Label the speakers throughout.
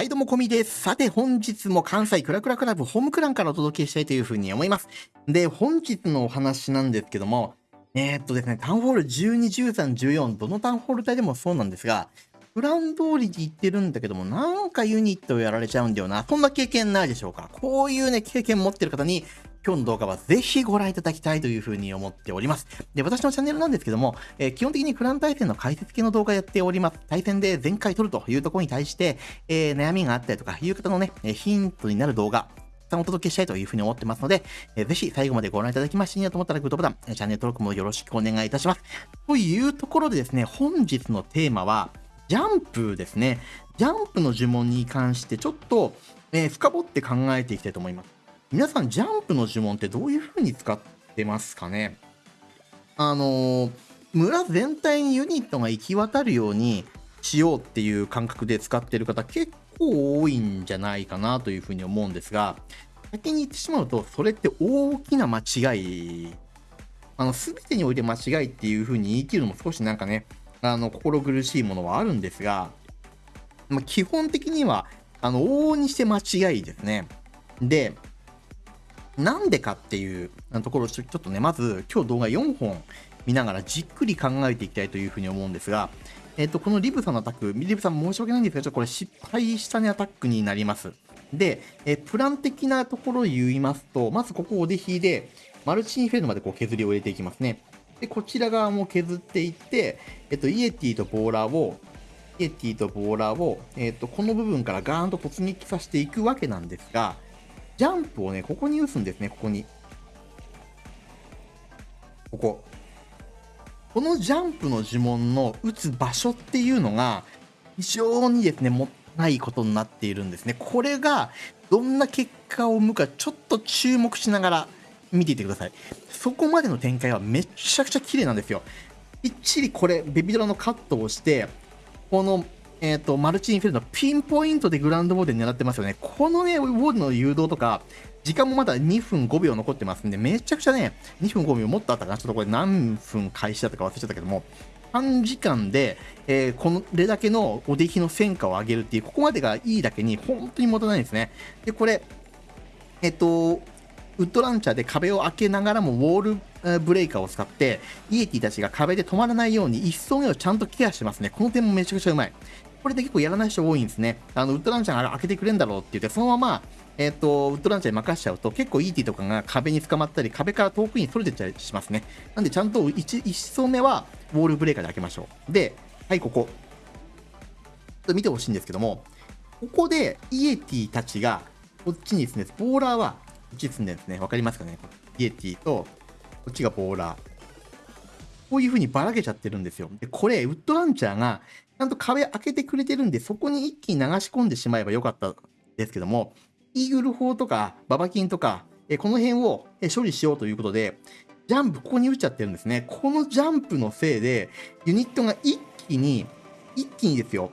Speaker 1: はい、どうも、こみです。さて、本日も関西クラクラクラブホームクランからお届けしたいというふうに思います。で、本日のお話なんですけども、えー、っとですね、タウンホール12、13、14、どのタウンホール帯でもそうなんですが、プラン通りで行ってるんだけども、なんかユニットをやられちゃうんだよな。そんな経験ないでしょうか？こういうね、経験持ってる方に、今日の動画はぜひご覧いただきたいというふうに思っております。で、私のチャンネルなんですけども、えー、基本的にクラン対戦の解説系の動画やっております。対戦で全回取るというところに対して、えー、悩みがあったりとかいう方のね、ヒントになる動画、たお届けしたいというふうに思ってますので、えー、ぜひ最後までご覧いただきましていいなと思ったらグッドボタン、チャンネル登録もよろしくお願いいたします。というところでですね、本日のテーマは、ジャンプですね。ジャンプの呪文に関してちょっと、えー、深掘って考えていきたいと思います。皆さん、ジャンプの呪文ってどういう風に使ってますかね？あのー、村全体にユニットが行き渡るようにしようっていう感覚で使ってる方結構多いんじゃないかなというふうに思うんですが、先に言ってしまうと、それって大きな間違い、あの、すべてにおいて間違いっていうふうに言い切るのも少しなんかね、あの、心苦しいものはあるんですが、まあ、基本的には、あの、往々にして間違いですね。で、なんでかっていうところをちょっとね、まず今日動画4本見ながらじっくり考えていきたいというふうに思うんですが、えっ、と、このリブさんのアタック、リブさん申し訳ないんですが、ちょっとこれ失敗したね、アタックになります。で、えプラン的なところを言いますと、まずここをおでひで、マルチインフェルノまでこう削りを入れていきますね。で、こちら側も削っていって、えっと、イエティとボーラーを、イエティとボーラーを、えっと、この部分からガーンと突撃させていくわけなんですが、ジャンプをね、ここに打つんですね、ここに。ここ。このジャンプの呪文の打つ場所っていうのが、非常にですね、もったいことになっているんですね。これが、どんな結果を生むか、ちょっと注目しながら見ていてください。そこまでの展開はめちゃくちゃ綺麗なんですよ。きっちりこれ、ベビドラのカットをして、このえっ、ー、と、マルチインフェルノ、ピンポイントでグランドボールで狙ってますよね。このね、ウォールの誘導とか、時間もまだ2分5秒残ってますんで、めちゃくちゃね、2分5秒もっとあったかな。ちょっとこれ何分開始だったか忘れちゃったけども、短時間で、えー、これだけのお出来の戦果を上げるっていう、ここまでがいいだけに、本当にもたないですね。で、これ、えっ、ー、と、ウッドランチャーで壁を開けながらもウォールブレイカーを使って、イエティたちが壁で止まらないように一層目をちゃんとケアしてますね。この点もめちゃくちゃうまい。これで結構やらない人多いんですね。あの、ウッドランチャーが開けてくれんだろうって言って、そのまま、えっ、ー、と、ウッドランチャーに任しちゃうと、結構 ET とかが壁に捕まったり、壁から遠くにそれてったりしますね。なんで、ちゃんと 1, 1層目は、ウォールブレーカーで開けましょう。で、はい、ここ。ちょっと見てほしいんですけども、ここで、イエティたちが、こっちにですね、ボーラーは、こっち進んでるんですね。わかりますかね？イエティと、こっちがボーラー。こういう風にばらけちゃってるんですよ。で、これ、ウッドランチャーがちゃんと壁開けてくれてるんで、そこに一気に流し込んでしまえばよかったですけども、イーグル砲とかババキンとか、えこの辺を処理しようということで、ジャンプここに打っちゃってるんですね。このジャンプのせいで、ユニットが一気に、一気にですよ、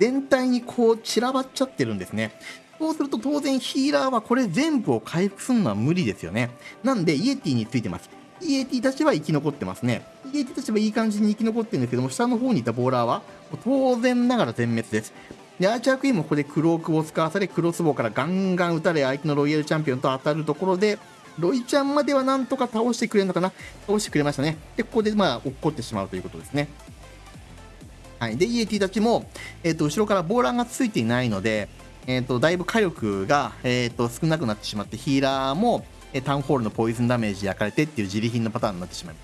Speaker 1: 全体にこう散らばっちゃってるんですね。そうすると当然ヒーラーはこれ全部を回復するのは無理ですよね。なんでイエティについてます。イエティたちは生き残ってますね。イエティたちはいい感じに生き残ってるんですけども、下の方にいたボーラーは当然ながら全滅です。で、アーチャークイーンもここでクロークを使わされ、クロスボウからガンガン撃たれ、相手のロイヤルチャンピオンと当たるところで、ロイちゃんまではなんとか倒してくれるのかな？倒してくれましたね。で、ここでまあ、落っこってしまうということですね。はい。で、イエティたちも、えっ、ー、と、後ろからボーラーがついていないので、えっ、ー、と、だいぶ火力が、えっ、ー、と、少なくなってしまって、ヒーラーも、タウンホールのポイズンダメージ焼かれてっていう自利品のパターンになってしまいま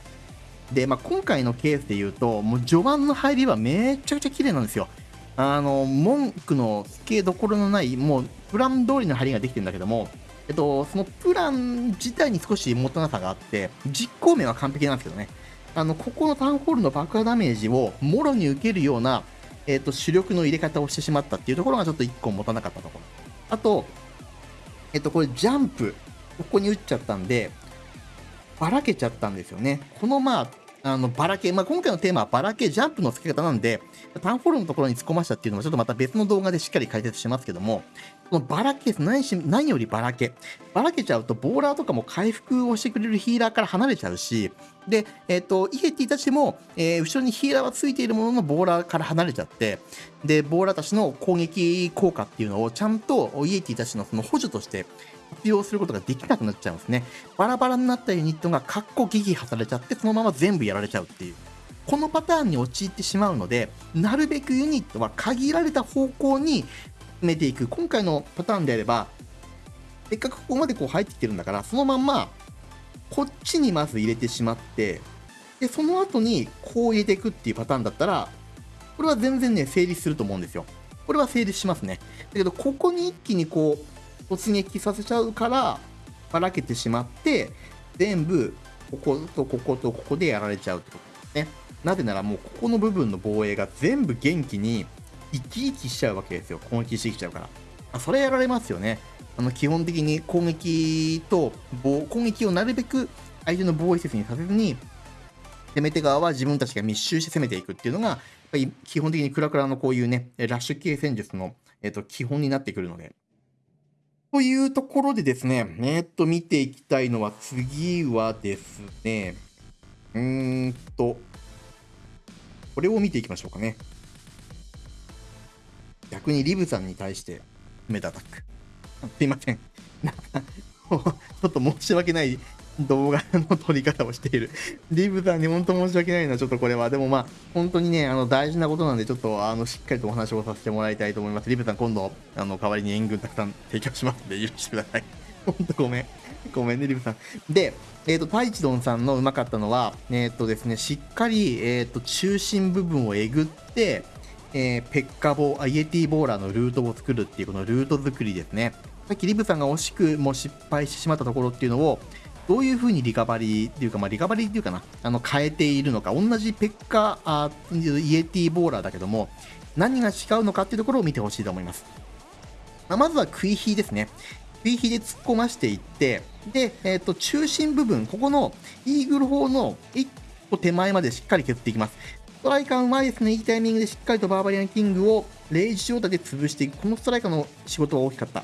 Speaker 1: す。で、まあ、今回のケースで言うと、もう序盤の入りはめちゃくちゃ綺麗なんですよ。あの、文句のつけどころのない、もう、プラン通りの入りができてるんだけども、えっと、そのプラン自体に少しもたなさがあって、実行面は完璧なんですけどね。あの、ここのタウンホールの爆破ダメージをもろに受けるような、えっと、主力の入れ方をしてしまったっていうところがちょっと1個持たなかったところ。あと、えっと、これジャンプ。ここに打っちゃったんで、ばらけちゃったんですよね。このまあ、あのばらけ、まあ、今回のテーマはばらけジャンプの付け方なんで、タンフォールのところに突っ込ましたっていうのもちょっとまた別の動画でしっかり解説しますけども、このばらけ何し、何よりばらけ。ばらけちゃうと、ボーラーとかも回復をしてくれるヒーラーから離れちゃうし、で、えっ、ー、と、イエティたちも、えー、後ろにヒーラーはついているもののボーラーから離れちゃって、で、ボーラーたちの攻撃効果っていうのをちゃんとイエティたちのその補助として活用することができなくなっちゃうんですね。バラバラになったユニットがカッコ撃破されちゃって、そのまま全部やられちゃうっていう。このパターンに陥ってしまうので、なるべくユニットは限られた方向に進めていく。今回のパターンであれば、せっかくここまでこう入ってきてるんだから、そのまんま、こっちにまず入れてしまって、で、その後にこう入れていくっていうパターンだったら、これは全然ね、成立すると思うんですよ。これは成立しますね。だけど、ここに一気にこう、突撃させちゃうからばらけてしまって全部こことこことここでやられちゃうってことですねなぜならもうここの部分の防衛が全部元気に生き生きしちゃうわけですよ。攻撃してきちゃうから。それやられますよね。あの基本的に攻撃と攻撃をなるべく相手の防衛施設にさせずに攻め手側は自分たちが密集して攻めていくっていうのがやっぱり基本的にクラクラのこういうねラッシュ系戦術の、えー、と基本になってくるので。というところでですね、えー、っと、見ていきたいのは、次はですね、うーんと、これを見ていきましょうかね。逆にリブさんに対してメダアタック。すいません。ちょっと申し訳ない動画の撮り方をしている。リブさんに本当申し訳ないな、ちょっとこれは。でもまあ、本当にね、あの大事なことなんで、ちょっとあのしっかりとお話をさせてもらいたいと思います。リブさん、今度、あの代わりに援軍たくさん提供しますので、許してください。本当ごめん。ごめんね、リブさん。で、えっ、ー、と、タイチドンさんのうまかったのは、えっ、ー、とですね、しっかり、えっ、ー、と、中心部分をえぐって、えー、ペッカボー、イエティボーラーのルートを作るっていう、このルート作りですね。さっきリブさんが惜しくも失敗してしまったところっていうのを、どういうふうにリカバリーっていうか、まあ、リカバリーっていうかな、あの変えているのか、同じペッカあイエティボーラーだけども、何が違うのかっていうところを見てほしいと思います。まあ、まずは食い火ですね。食い火で突っ込ましていって、で、えっ、ー、と、中心部分、ここのイーグル砲の1個手前までしっかり削っていきます。ストライカーうまいですね。いいタイミングでしっかりとバーバリアンキングをレイジ状態で潰していく。このストライカーの仕事は大きかった。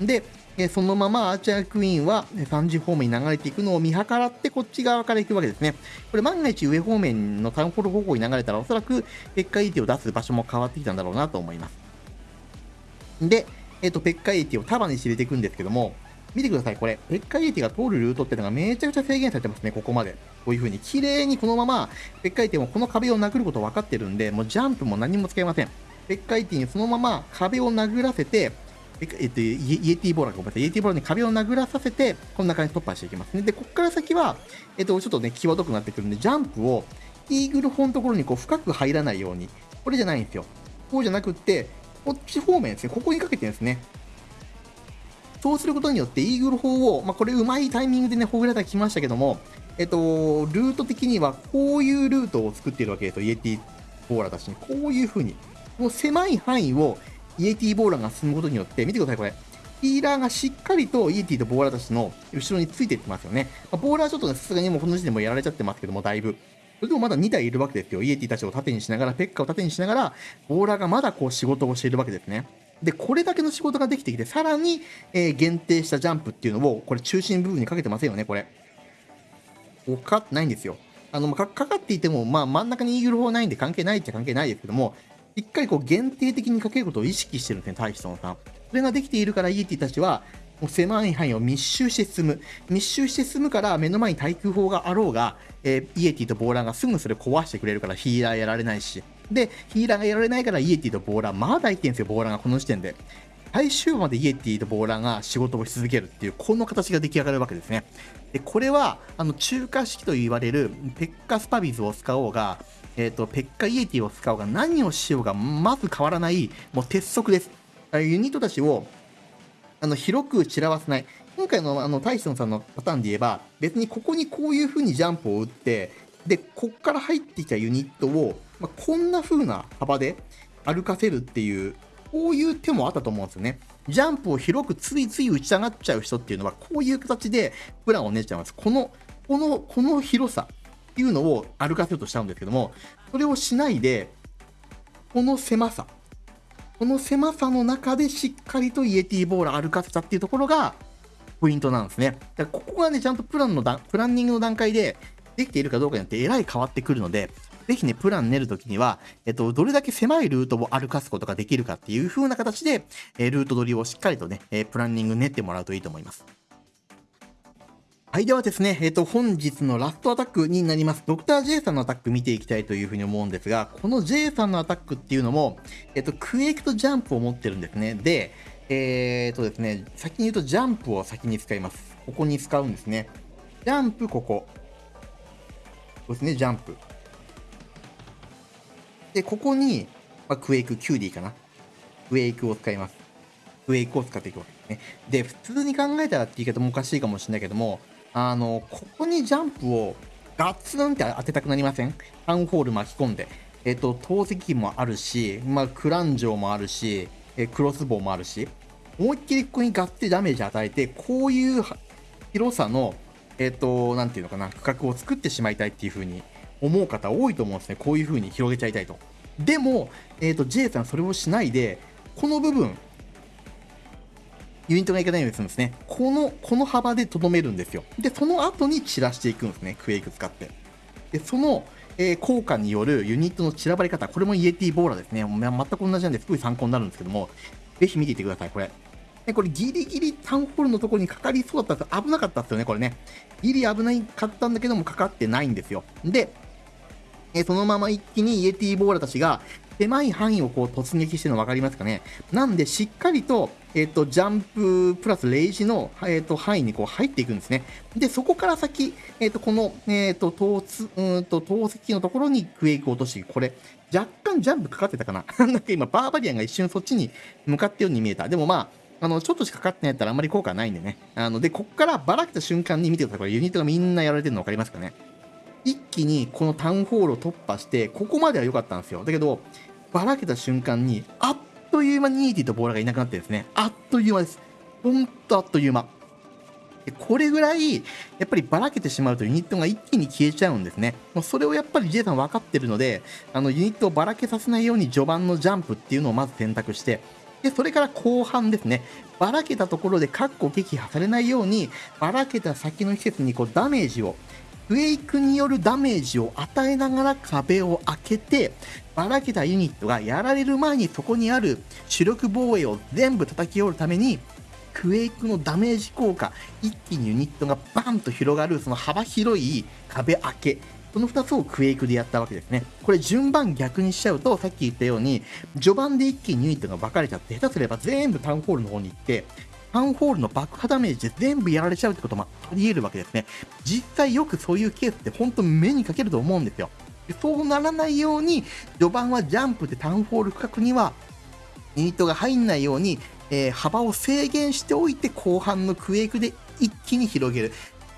Speaker 1: で、えそのままアーチャークイーンは3時方面に流れていくのを見計らってこっち側から行くわけですね。これ万が一上方面のタウンホール方向に流れたらおそらくペッカイティを出す場所も変わってきたんだろうなと思います。で、えっ、ー、と、ペッカイティを束にして入れていくんですけども、見てください、これ。ペッカイーティが通るルートっていうのがめちゃくちゃ制限されてますね、ここまで。こういう風に。綺麗にこのまま、ペッカイーティもこの壁を殴ること分かってるんで、もうジャンプも何も使いません。ペッカイーティにそのまま壁を殴らせて、えっと、イエティボーラーごめんなさい、イエティボーラーに壁を殴らさせて、こんな感じで突破していきますね。で、ここから先は、えっと、ちょっとね、際どくなってくるんで、ジャンプを、イーグル砲のところにこう深く入らないように、これじゃないんですよ。こうじゃなくって、こっち方面ですね、ここにかけてるんですね。そうすることによって、イーグル砲を、まあ、これうまいタイミングでね、ほぐれたきましたけども、えっと、ルート的にはこういうルートを作っているわけですよ、イエティボーラーたちに。こういう風に。もう狭い範囲をイエティボーラーが進むことによって、見てください、これ。ヒーラーがしっかりとイエティとボーラーたちの後ろについていってますよね。まあ、ボーラーちょっとね、さすがにもうこの時点でもやられちゃってますけども、だいぶ。それでもまだ2体いるわけですよ。イエティたちを盾にしながら、ペッカを盾にしながら、ボーラーがまだこう仕事をしているわけですね。で、これだけの仕事ができてきて、さらに、えー、限定したジャンプっていうのを、これ中心部分にかけてませんよね、これ。かかってないんですよ。あの、かかっていても、まあ真ん中にイーグル砲ないんで関係ないっちゃ関係ないですけども、しっかりこう限定的にかけることを意識してるんですね、タイソンさん。それができているから、イエティたちは、もう狭い範囲を密集して進む。密集して進むから、目の前に対空砲があろうが、えー、イエティとボーラーがすぐそれ壊してくれるから、ヒーラーやられないし。で、ヒーラーがやられないから、イエティとボーラー、まだ生きてるんですよ、ボーラーがこの時点で。最終までイエティとボーラーが仕事をし続けるっていう、この形が出来上がるわけですね。で、これは、あの、中華式と言われる、ペッカスパビズを使おうが、えっ、ー、と、ペッカイエティを使おうが何をしようがまず変わらない、もう鉄則です。ユニットたちをあの広く散らわせない。今回のあのタイソンさんのパターンで言えば、別にここにこういう風にジャンプを打って、で、こっから入ってきたユニットを、まあ、こんな風な幅で歩かせるっていう、こういう手もあったと思うんですよね。ジャンプを広くついつい打ち上がっちゃう人っていうのは、こういう形でプランを練っちゃいます。この、この、この広さ。っていうのを歩かせようとしちゃうんですけども、それをしないで、この狭さ、この狭さの中でしっかりとイエティボーラー歩かせたっていうところがポイントなんですね。だからここがね、ちゃんとプランのだプランニングの段階でできているかどうかによってえらい変わってくるので、ぜひね、プラン練るときには、えっと、どれだけ狭いルートを歩かすことができるかっていう風な形で、えルート取りをしっかりとね、えプランニング練ってもらうといいと思います。はい、ではですね、えっ、と、本日のラストアタックになります。ドクター J さんのアタック見ていきたいというふうに思うんですが、この J さんのアタックっていうのも、えっ、と、クエイクとジャンプを持ってるんですね。で、えっ、とですね、先に言うとジャンプを先に使います。ここに使うんですね。ジャンプ、ここ。そうですね、ジャンプ。で、ここに、まあ、クエイク、キューディーかな。クエイクを使います。クエイクを使っていくわけですね。で、普通に考えたらって言い方もおかしいかもしれないけども、あの、ここにジャンプをガッツンって当てたくなりません？タウンホール巻き込んで。えっと、投石もあるし、まあ、クランジョーもあるし、えクロスボウもあるし、思いっきりここにガッツリダメージ与えて、こういう広さの、えっと、なんていうのかな、区画を作ってしまいたいっていう風に思う方多いと思うんですね。こういう風に広げちゃいたいと。でも、えっと、J さんそれをしないで、この部分、ユニットがいかないようにするんですね。この、この幅でとどめるんですよ。で、その後に散らしていくんですね。クエイク使って。で、その、えー、効果によるユニットの散らばり方、これもイエティボーラーですね。全く同じなんですごい参考になるんですけども、ぜひ見ていてください、これ。でこれギリギリタウンホールのところにかかりそうだったんです危なかったですよね、これね。ギリ危ないかったんだけども、かかってないんですよ。で、えそのまま一気にイエティボーラたちが狭い範囲をこう突撃してるの分かりますかね？なんでしっかりと、えっ、ー、と、ジャンププラスレイジの、えっ、ー、と、範囲にこう入っていくんですね。で、そこから先、えっ、ー、と、この、えっ、と、投うんと、投石のところにクエイクを落とし。これ、若干ジャンプかかってたかな？なんか今、バーバリアンが一瞬そっちに向かってように見えた。でもまあ、あの、ちょっとしかかってないやったらあんまり効果ないんでね。あの、で、こっからばらけた瞬間に見てください。これユニットがみんなやられてるの分かりますかね？一気にこのタウンホールを突破して、ここまでは良かったんですよ。だけど、ばらけた瞬間に、あっという間にニーティとボーラがいなくなってですね、あっという間です。ほんとあっという間。これぐらい、やっぱりばらけてしまうとユニットが一気に消えちゃうんですね。もうそれをやっぱり J さん分かってるので、あのユニットをばらけさせないように序盤のジャンプっていうのをまず選択して、で、それから後半ですね、ばらけたところでカッコ撃破されないように、ばらけた先の施設にこうダメージをウェイクによるダメージを与えながら壁を開けて、ばらけたユニットがやられる前にそこにある主力防衛を全部叩き折るために、クエイクのダメージ効果、一気にユニットがバンと広がる、その幅広い壁開け、その2つをクエイクでやったわけですね。これ順番逆にしちゃうと、さっき言ったように、序盤で一気にユニットが分かれちゃって、下手すれば全部タウンホールの方に行って、タウンホールの爆破ダメージで全部やられちゃうってこともあり得るわけですね。実際よくそういうケースって本当目にかけると思うんですよ。そうならないように、序盤はジャンプでタウンホール区画にはユニットが入んないように、えー、幅を制限しておいて後半のクエイクで一気に広げる。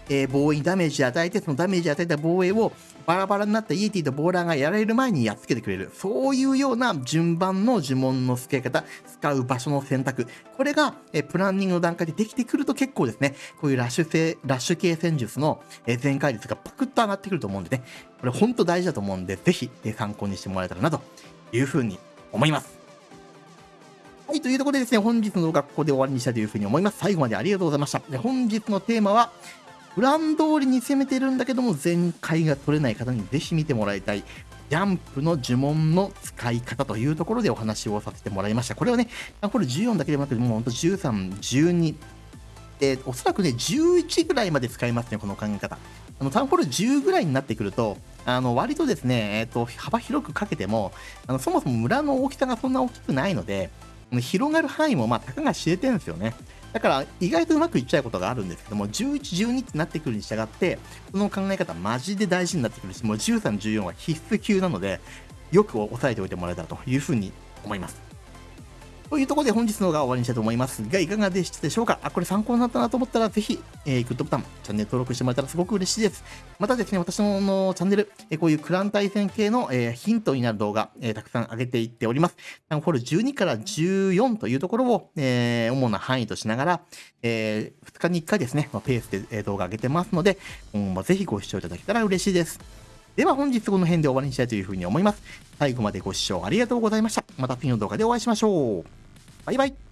Speaker 1: えー、防衛にダメージ与えて、そのダメージを与えた防衛をバラバラになったイエティとボーラーがやられる前にやっつけてくれる。そういうような順番の呪文の付け方、使う場所の選択。これが、えー、プランニングの段階でできてくると結構ですね、こういうラッシュ性、ラッシュ系戦術の、え、全開率がパクッと上がってくると思うんでね、これ本当大事だと思うんで、ぜひ、参考にしてもらえたらなというふうに思います。はい、というところでですね、本日の動画ここで終わりにしたいというふうに思います。最後までありがとうございました。で本日のテーマは、プラン通りに攻めてるんだけども、全開が取れない方にぜひ見てもらいたい、ジャンプの呪文の使い方というところでお話をさせてもらいました。これはね、これ14だけでもなくて、もうほんと13、12、えー、おそらくね、11ぐらいまで使いますね、この考え方。あのタウンホール10ぐらいになってくると、あの割とですね、えーと、幅広くかけてもあの、そもそも村の大きさがそんな大きくないので、広がる範囲もまあたかが知れてるんですよね。だから意外とうまくいっちゃうことがあるんですけども、11、12ってなってくるに従って、この考え方マジで大事になってくるし、もう13、14は必須級なので、よく押さえておいてもらえたらというふうに思います。というところで本日の動画は終わりにしたいと思いますが、いかがでしたでしょうか？あ、これ参考になったなと思ったら、ぜひ、えー、グッドボタン、チャンネル登録してもらえたらすごく嬉しいです。またですね、私ののチャンネル、えー、こういうクラン対戦系の、えー、ヒントになる動画、えー、たくさん上げていっております。タウンホール12から14というところを、えー、主な範囲としながら、えー、2日に1回ですね、まペースで動画上げてますので、今後もぜひご視聴いただけたら嬉しいです。では本日この辺で終わりにしたいというふうに思います。最後までご視聴ありがとうございました。また次の動画でお会いしましょう。バイバイ。